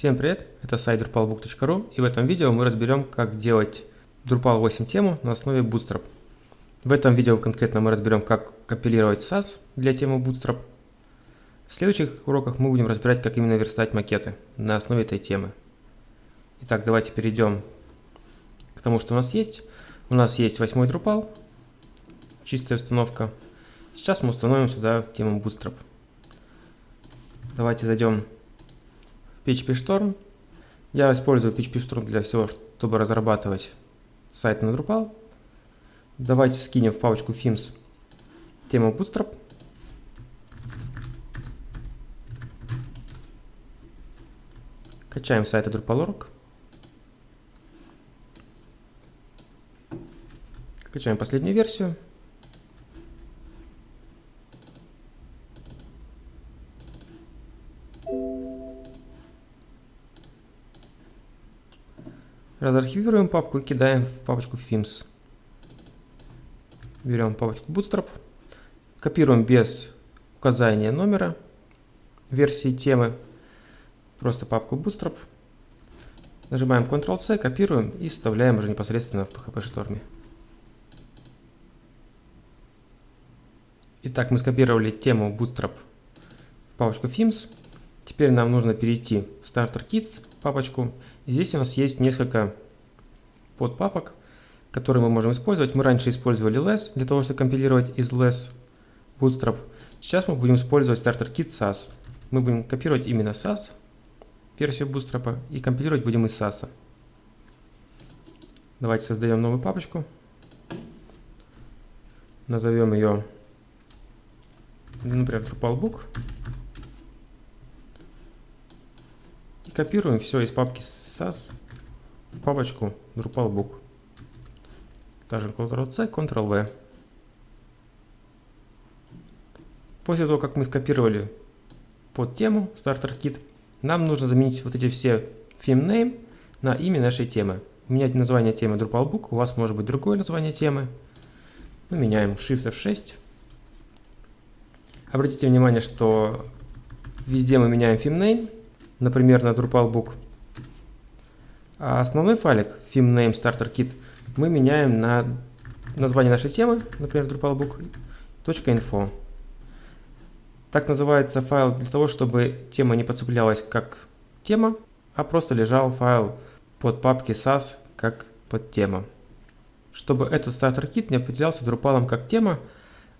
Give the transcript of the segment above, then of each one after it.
Всем привет, это сайт drupalbook.ru и в этом видео мы разберем, как делать Drupal 8 тему на основе Bootstrap. В этом видео конкретно мы разберем, как компилировать SAS для темы Bootstrap. В следующих уроках мы будем разбирать, как именно верстать макеты на основе этой темы. Итак, давайте перейдем к тому, что у нас есть. У нас есть восьмой Drupal, чистая установка. Сейчас мы установим сюда тему Bootstrap. Давайте зайдем PHP Storm. Я использую PHP Storm для всего, чтобы разрабатывать сайт на Drupal. Давайте скинем в папочку Themes тему Bootstrap. Качаем сайт Drupal.org. Качаем последнюю версию. Разархивируем папку и кидаем в папочку Themes. Берем папочку Bootstrap, копируем без указания номера версии темы, просто папку Bootstrap, нажимаем Ctrl-C, копируем и вставляем уже непосредственно в PHP Storm. Итак, мы скопировали тему Bootstrap в папочку Themes. Теперь нам нужно перейти в Starter Kits папочку. Здесь у нас есть несколько подпапок, которые мы можем использовать. Мы раньше использовали less для того, чтобы компилировать из less Bootstrap. Сейчас мы будем использовать Starter Kit SAS. Мы будем копировать именно SAS, версию Bootstrap, и компилировать будем из SAS. Давайте создаем новую папочку. Назовем ее, например, DrupalBook. И копируем все из папки SAS в папочку DrupalBook. Скажем Ctrl-C, Ctrl-V. После того, как мы скопировали под тему Starter Kit, нам нужно заменить вот эти все theme name на имя нашей темы. У меня название темы DrupalBook, у вас может быть другое название темы. Мы меняем Shift F6. Обратите внимание, что везде мы меняем theme name например, на DrupalBook. А основной файлик theme starter kit мы меняем на название нашей темы, например, drupalbook.info. Так называется файл для того, чтобы тема не подцеплялась как тема, а просто лежал файл под папки SAS как под тема. Чтобы этот стартер кит не определялся Drupal как тема,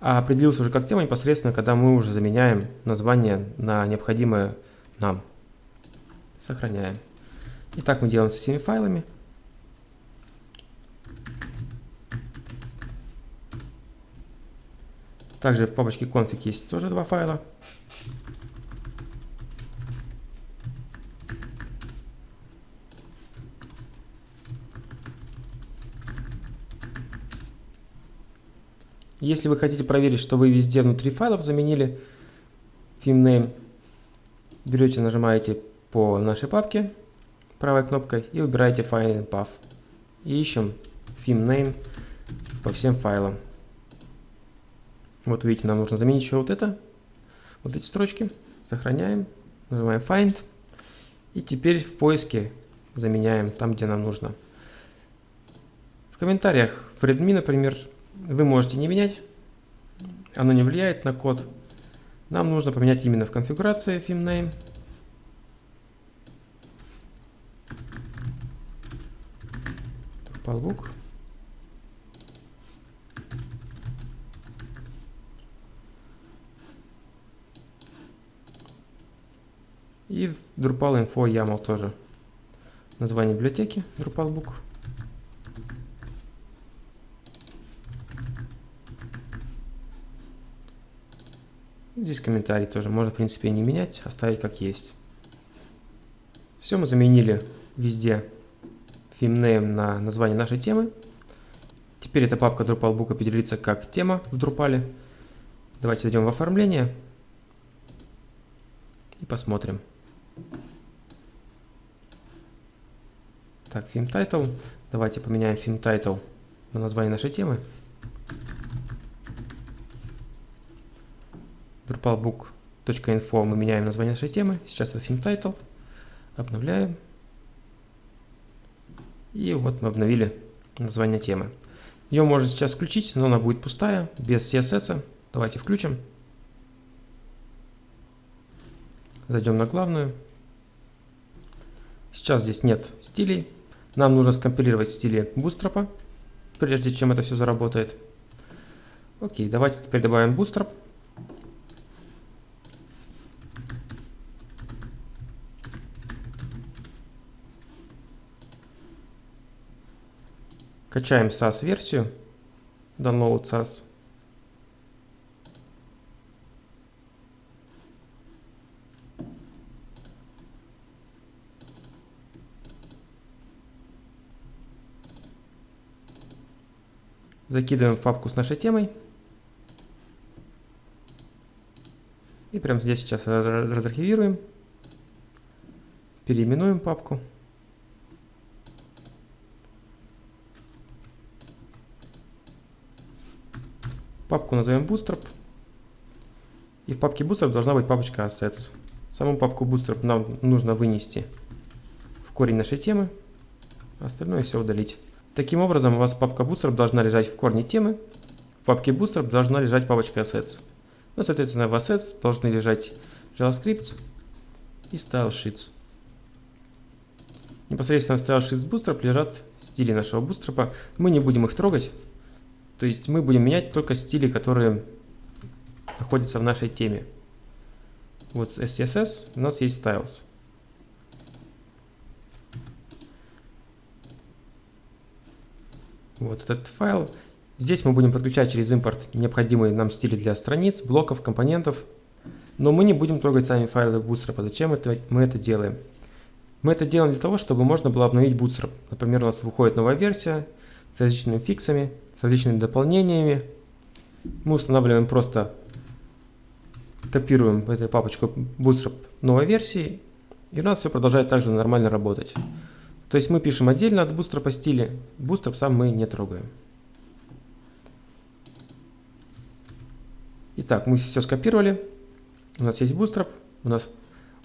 а определился уже как тема непосредственно, когда мы уже заменяем название на необходимое нам. Сохраняем. И так мы делаем со всеми файлами. Также в папочке config есть тоже два файла. Если вы хотите проверить, что вы везде внутри файлов заменили theme name, берете, нажимаете по нашей папке правой кнопкой и выбираете Find Path. И ищем theme name по всем файлам. Вот видите, нам нужно заменить еще вот это, вот эти строчки. Сохраняем, нажимаем Find. И теперь в поиске заменяем там, где нам нужно. В комментариях в Redmi, например, вы можете не менять. Оно не влияет на код. Нам нужно поменять именно в конфигурации theme name. Pavuk. И Drupal Info YAML тоже. Название библиотеки DrupalBook. Здесь комментарий тоже можно, в принципе, не менять, оставить как есть. Все мы заменили везде theme на название нашей темы. Теперь эта папка DrupalBook определится как тема в Drupal. Давайте зайдем в оформление и посмотрим. Так, theme title. Давайте поменяем theme title на название нашей темы. DrupalBook.info мы меняем название нашей темы. Сейчас это theme title. Обновляем. И вот мы обновили название темы. Ее можно сейчас включить, но она будет пустая, без CSS. Давайте включим. Зайдем на главную. Сейчас здесь нет стилей. Нам нужно скомпилировать стили Bootstrap, прежде чем это все заработает. Окей, давайте теперь добавим Bootstrap. Качаем SAS-версию. Download SAS. Закидываем в папку с нашей темой. И прямо здесь сейчас разархивируем. Переименуем папку. Папку назовем Bootstrap. И в папке Bootstrap должна быть папочка Assets. Саму папку Bootstrap нам нужно вынести в корень нашей темы. Остальное все удалить. Таким образом, у вас папка Bootstrap должна лежать в корне темы. В папке Bootstrap должна лежать папочка Assets. Ну, соответственно, в Assets должны лежать JavaScript и Style Sheets. Непосредственно в Style Sheets Bootstrap лежат стили нашего Bootstrap. Мы не будем их трогать. То есть мы будем менять только стили, которые находятся в нашей теме. Вот SCSS у нас есть Styles. Вот этот файл. Здесь мы будем подключать через импорт необходимые нам стили для страниц, блоков, компонентов. Но мы не будем трогать сами файлы Bootstrap. Зачем это, мы это делаем? Мы это делаем для того, чтобы можно было обновить Bootstrap. Например, у нас выходит новая версия с различными фиксами, с различными дополнениями. Мы устанавливаем просто, копируем в эту папочку Bootstrap новой версии, и у нас все продолжает также нормально работать. То есть мы пишем отдельно от Bootstrap стиле, Bootstrap сам мы не трогаем. Итак, мы все скопировали. У нас есть Bootstrap, у нас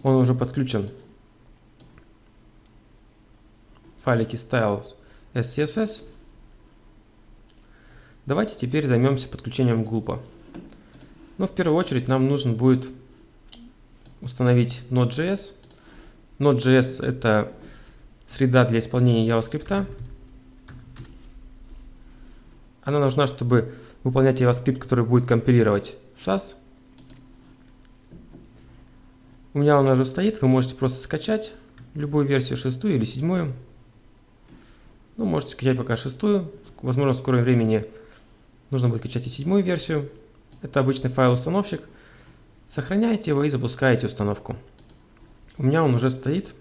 он уже подключен файлики style SCSS. Давайте теперь займемся подключением глупа. Но в первую очередь нам нужно будет установить Node.js. Node.js это среда для исполнения JavaScript. Она нужна, чтобы выполнять JavaScript, который будет компилировать SAS. У меня он уже стоит, вы можете просто скачать любую версию, шестую или седьмую. Ну, можете скачать пока шестую. Возможно, в скором времени нужно будет скачать и седьмую версию. Это обычный файл-установщик. Сохраняете его и запускаете установку. У меня он уже стоит.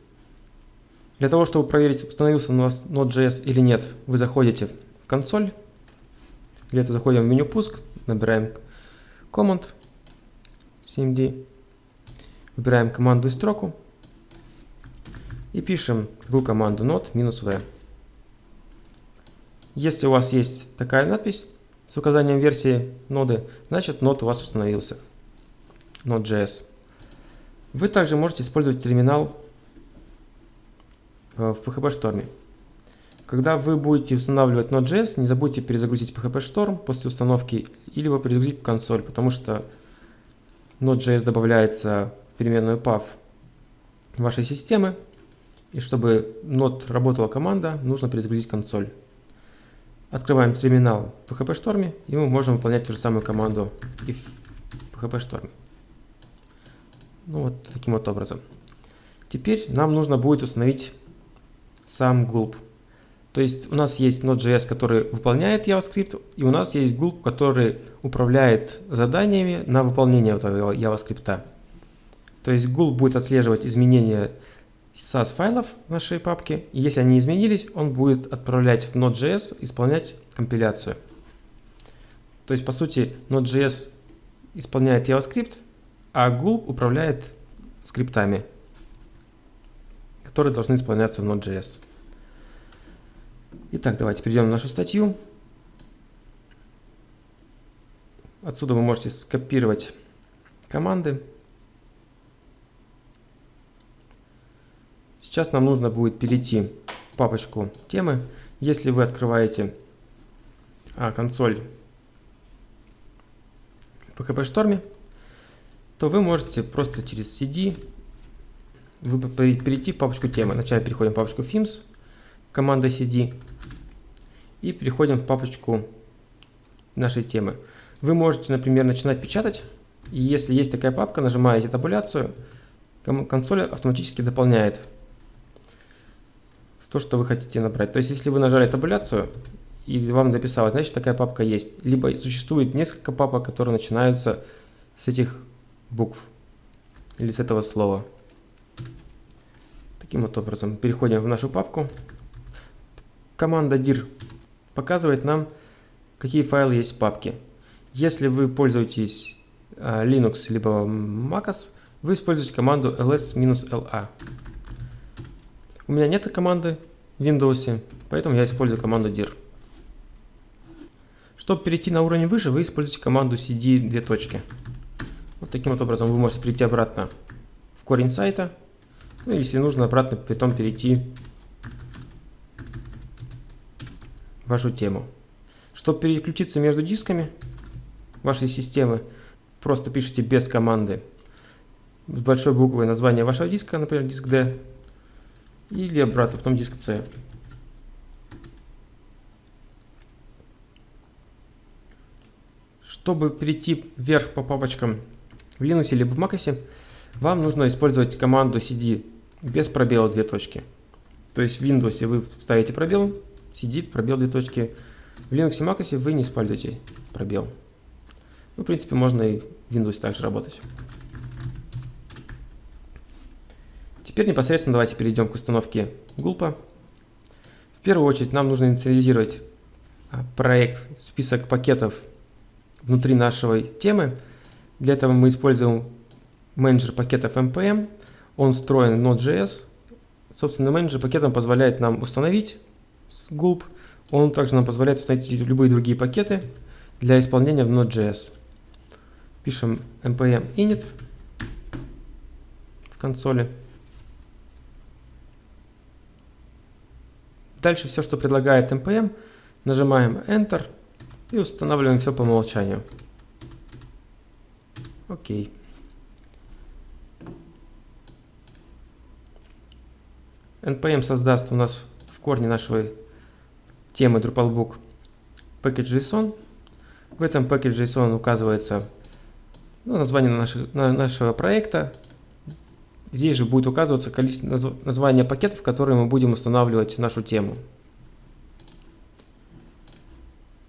Для того, чтобы проверить, установился у вас Node.js или нет, вы заходите в консоль. Для этого заходим в меню пуск, набираем command cmd, выбираем команду и строку и пишем в команду node-v. Если у вас есть такая надпись, с указанием версии ноды, значит нод у вас установился. Node.js. Вы также можете использовать терминал э, в PHP Storm. Когда вы будете устанавливать Node.js, не забудьте перезагрузить PHP Storm после установки или перезагрузить консоль, потому что Node.js добавляется в переменную path вашей системы. И чтобы Node работала команда, нужно перезагрузить консоль. Открываем терминал в PHP Storm, и мы можем выполнять ту же самую команду в PHP Storm. Ну вот таким вот образом. Теперь нам нужно будет установить сам gulp. То есть у нас есть Node.js, который выполняет JavaScript, и у нас есть gulp, который управляет заданиями на выполнение этого JavaScript. То есть gulp будет отслеживать изменения файлов в нашей папке. И если они изменились, он будет отправлять в Node.js, исполнять компиляцию. То есть, по сути, Node.js исполняет JavaScript, а Gulp управляет скриптами, которые должны исполняться в Node.js. Итак, давайте перейдем в нашу статью. Отсюда вы можете скопировать команды. Сейчас нам нужно будет перейти в папочку темы. Если вы открываете а, консоль PHP Storm, то вы можете просто через CD перейти в папочку темы. Вначале переходим в папочку Themes, команда CD, и переходим в папочку нашей темы. Вы можете, например, начинать печатать, и если есть такая папка, нажимаете табуляцию, консоль автоматически дополняет то, что вы хотите набрать. То есть, если вы нажали табуляцию, и вам написалось, значит, такая папка есть. Либо существует несколько папок, которые начинаются с этих букв или с этого слова. Таким вот образом, переходим в нашу папку. Команда dir показывает нам, какие файлы есть в папке. Если вы пользуетесь э, Linux либо MacOS, вы используете команду ls-la. У меня нет команды в Windows, поэтому я использую команду dir. Чтобы перейти на уровень выше, вы используете команду cd две точки. Вот таким вот образом вы можете перейти обратно в корень сайта. Ну, если нужно, обратно потом перейти в вашу тему. Чтобы переключиться между дисками вашей системы, просто пишите без команды с большой буквой название вашего диска, например, диск D, или обратно, потом диск C. Чтобы перейти вверх по папочкам в Linux или в Mac, вам нужно использовать команду cd без пробела две точки. То есть в Windows вы ставите пробел, cd пробел две точки. В Linux и Mac вы не используете пробел. Ну, в принципе, можно и в Windows также работать. Теперь непосредственно давайте перейдем к установке гулпа. В первую очередь нам нужно инициализировать а, проект, список пакетов внутри нашей темы. Для этого мы используем менеджер пакетов npm. Он встроен в Node.js. Собственно, менеджер пакетом позволяет нам установить gulp. Он также нам позволяет установить любые другие пакеты для исполнения в Node.js. Пишем npm init в консоли. Дальше все, что предлагает npm, нажимаем Enter и устанавливаем все по умолчанию. Окей. npm создаст у нас в корне нашей темы Drupalbook package.json. В этом package.json указывается ну, название нашего, нашего проекта. Здесь же будет указываться количество названия пакетов, которые мы будем устанавливать нашу тему.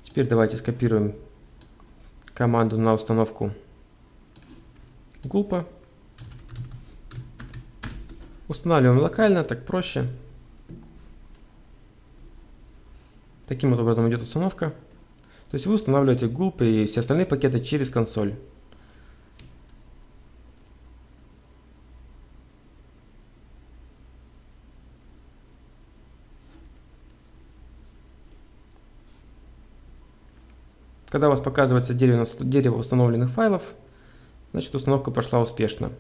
Теперь давайте скопируем команду на установку гулпа. Устанавливаем локально, так проще. Таким вот образом идет установка. То есть вы устанавливаете гулп и все остальные пакеты через консоль. Когда у вас показывается дерево установленных файлов, значит установка прошла успешно.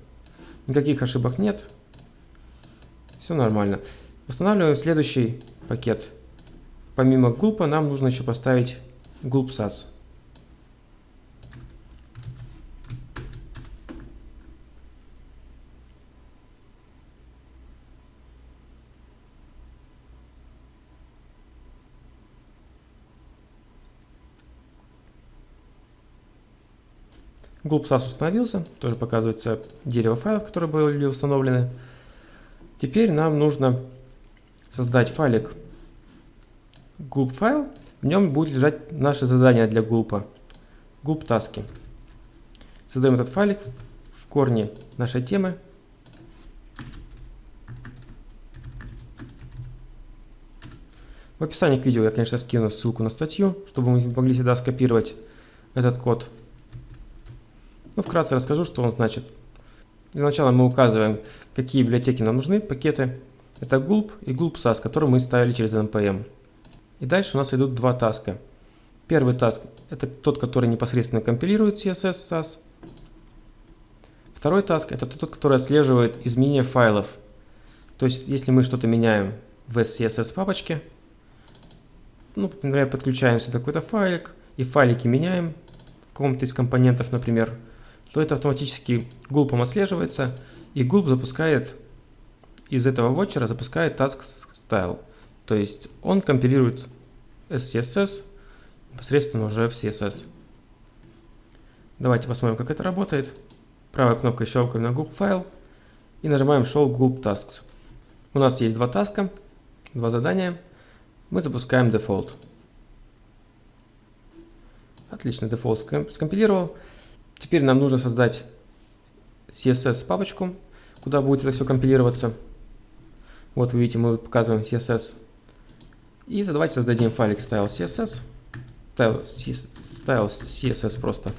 Никаких ошибок нет. Все нормально. Устанавливаем следующий пакет. Помимо gulp нам нужно еще поставить gulp.sas. GulpSAS установился, тоже показывается дерево файлов, которые были установлены. Теперь нам нужно создать файлик gulp файл, в нем будет лежать наше задание для gulp, gulp таски. Создаем этот файлик в корне нашей темы. В описании к видео я, конечно, скину ссылку на статью, чтобы мы могли сюда скопировать этот код. Ну, вкратце расскажу, что он значит. Для начала мы указываем, какие библиотеки нам нужны, пакеты. Это gulp и gulp.sas, которые мы ставили через npm. И дальше у нас идут два таска. Первый таск – это тот, который непосредственно компилирует CSS, SAS. Второй таск – это тот, который отслеживает изменения файлов. То есть, если мы что-то меняем в SCSS папочке, ну, например, подключаемся какой-то файлик, и файлики меняем в каком-то из компонентов, например, то это автоматически гулпом отслеживается, и гулп запускает из этого вотчера запускает task style. То есть он компилирует SCSS непосредственно уже в CSS. Давайте посмотрим, как это работает. Правой кнопкой щелкаем на gulp файл и нажимаем show gulp tasks. У нас есть два таска, два задания. Мы запускаем default. Отлично, default скомпилировал. Теперь нам нужно создать CSS папочку, куда будет это все компилироваться. Вот вы видите, мы показываем CSS. И давайте создадим файлик style CSS. Style CSS просто.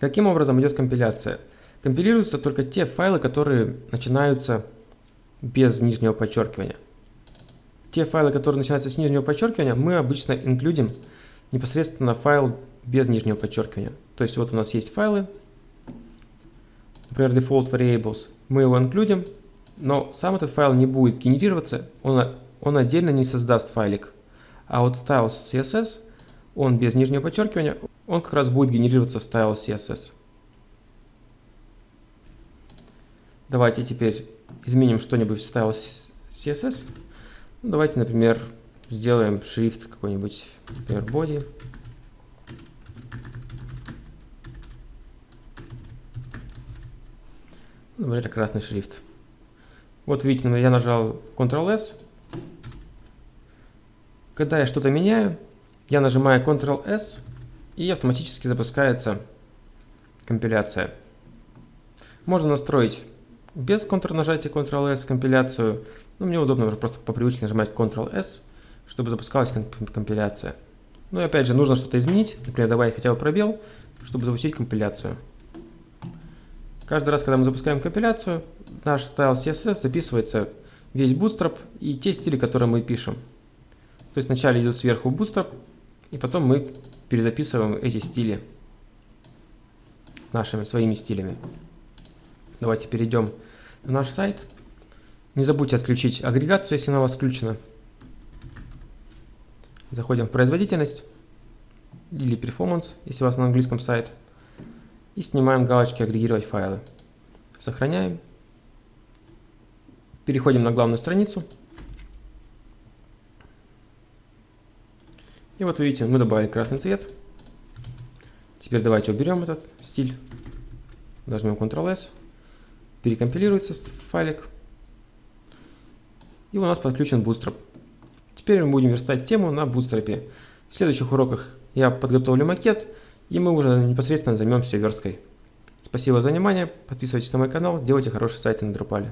Каким образом идет компиляция? Компилируются только те файлы, которые начинаются без нижнего подчеркивания. Те файлы, которые начинаются с нижнего подчеркивания, мы обычно инклюдим непосредственно файл без нижнего подчеркивания. То есть вот у нас есть файлы, например, default variables. Мы его инклюдим, но сам этот файл не будет генерироваться, он, он отдельно не создаст файлик. А вот styles CSS, он без нижнего подчеркивания, он как раз будет генерироваться в styles CSS. Давайте теперь изменим что-нибудь в styles CSS. Ну, давайте, например, сделаем шрифт какой-нибудь, например, body. Например, красный шрифт. Вот видите, я нажал Ctrl-S. Когда я что-то меняю, я нажимаю Ctrl-S, и автоматически запускается компиляция. Можно настроить без Ctrl нажатия Ctrl-S компиляцию. Но мне удобно просто по привычке нажимать Ctrl-S, чтобы запускалась компиляция. Ну и опять же, нужно что-то изменить. Например, добавить хотя бы пробел, чтобы запустить компиляцию. Каждый раз, когда мы запускаем компиляцию, наш стайл CSS записывается весь bootstrap и те стили, которые мы пишем. То есть вначале идет сверху bootstrap, и потом мы перезаписываем эти стили нашими своими стилями. Давайте перейдем на наш сайт. Не забудьте отключить агрегацию, если она у вас включена. Заходим в производительность или performance, если у вас на английском сайт. И снимаем галочки «Агрегировать файлы». Сохраняем. Переходим на главную страницу. И вот видите, мы добавили красный цвет. Теперь давайте уберем этот стиль. Нажмем Ctrl-S. Перекомпилируется файлик. И у нас подключен Bootstrap. Теперь мы будем верстать тему на Bootstrap. В следующих уроках я подготовлю макет и мы уже непосредственно займемся версткой. Спасибо за внимание, подписывайтесь на мой канал, делайте хороший сайт на Drupal.